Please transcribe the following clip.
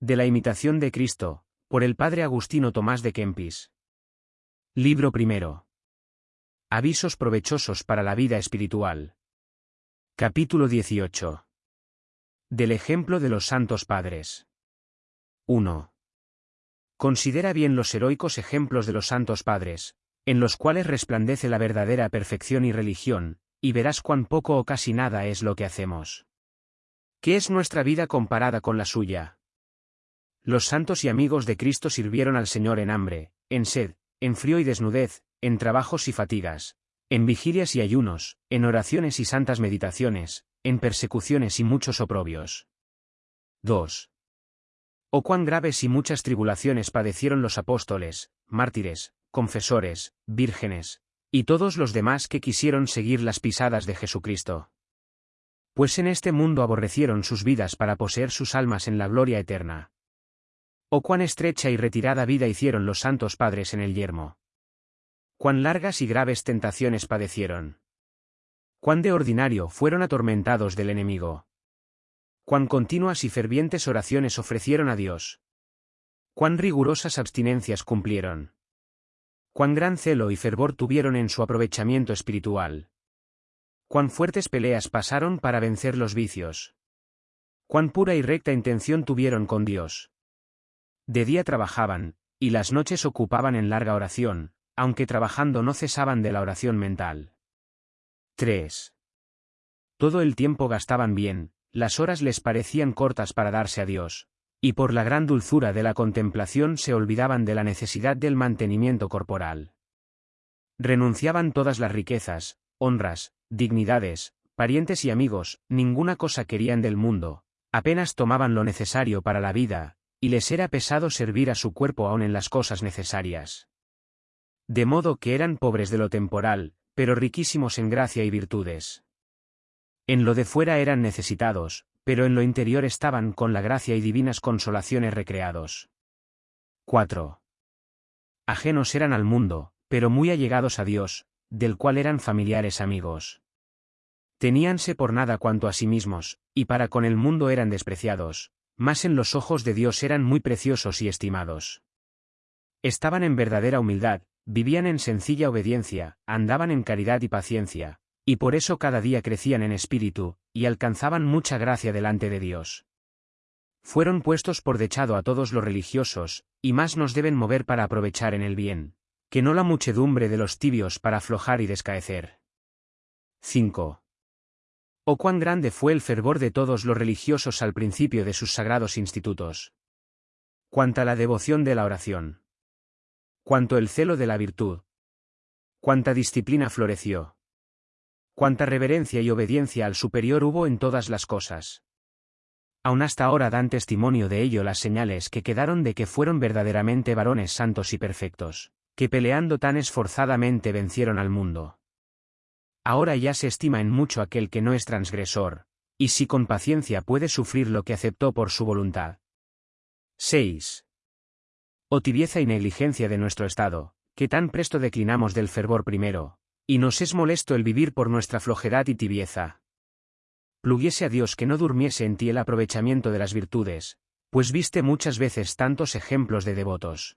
De la imitación de Cristo, por el padre Agustino Tomás de Kempis. Libro primero. Avisos provechosos para la vida espiritual. Capítulo 18. Del ejemplo de los santos padres. 1. Considera bien los heroicos ejemplos de los santos padres, en los cuales resplandece la verdadera perfección y religión, y verás cuán poco o casi nada es lo que hacemos. ¿Qué es nuestra vida comparada con la suya? Los santos y amigos de Cristo sirvieron al Señor en hambre, en sed, en frío y desnudez, en trabajos y fatigas, en vigilias y ayunos, en oraciones y santas meditaciones, en persecuciones y muchos oprobios. 2. Oh cuán graves y muchas tribulaciones padecieron los apóstoles, mártires, confesores, vírgenes, y todos los demás que quisieron seguir las pisadas de Jesucristo. Pues en este mundo aborrecieron sus vidas para poseer sus almas en la gloria eterna. Cuán estrecha y retirada vida hicieron los santos padres en el yermo. Cuán largas y graves tentaciones padecieron. Cuán de ordinario fueron atormentados del enemigo. Cuán continuas y fervientes oraciones ofrecieron a Dios. Cuán rigurosas abstinencias cumplieron. Cuán gran celo y fervor tuvieron en su aprovechamiento espiritual. Cuán fuertes peleas pasaron para vencer los vicios. Cuán pura y recta intención tuvieron con Dios. De día trabajaban, y las noches ocupaban en larga oración, aunque trabajando no cesaban de la oración mental. 3. Todo el tiempo gastaban bien, las horas les parecían cortas para darse a Dios, y por la gran dulzura de la contemplación se olvidaban de la necesidad del mantenimiento corporal. Renunciaban todas las riquezas, honras, dignidades, parientes y amigos, ninguna cosa querían del mundo, apenas tomaban lo necesario para la vida, y les era pesado servir a su cuerpo aún en las cosas necesarias. De modo que eran pobres de lo temporal, pero riquísimos en gracia y virtudes. En lo de fuera eran necesitados, pero en lo interior estaban con la gracia y divinas consolaciones recreados. 4. Ajenos eran al mundo, pero muy allegados a Dios, del cual eran familiares amigos. Teníanse por nada cuanto a sí mismos, y para con el mundo eran despreciados, más en los ojos de Dios eran muy preciosos y estimados. Estaban en verdadera humildad, vivían en sencilla obediencia, andaban en caridad y paciencia, y por eso cada día crecían en espíritu, y alcanzaban mucha gracia delante de Dios. Fueron puestos por dechado a todos los religiosos, y más nos deben mover para aprovechar en el bien, que no la muchedumbre de los tibios para aflojar y descaecer. 5. Oh cuán grande fue el fervor de todos los religiosos al principio de sus sagrados institutos. Cuanta la devoción de la oración. Cuanto el celo de la virtud. Cuánta disciplina floreció. Cuánta reverencia y obediencia al superior hubo en todas las cosas. Aún hasta ahora dan testimonio de ello las señales que quedaron de que fueron verdaderamente varones santos y perfectos, que peleando tan esforzadamente vencieron al mundo. Ahora ya se estima en mucho aquel que no es transgresor, y si con paciencia puede sufrir lo que aceptó por su voluntad. 6. O tibieza y negligencia de nuestro estado, que tan presto declinamos del fervor primero, y nos es molesto el vivir por nuestra flojedad y tibieza. Pluguiese a Dios que no durmiese en ti el aprovechamiento de las virtudes, pues viste muchas veces tantos ejemplos de devotos.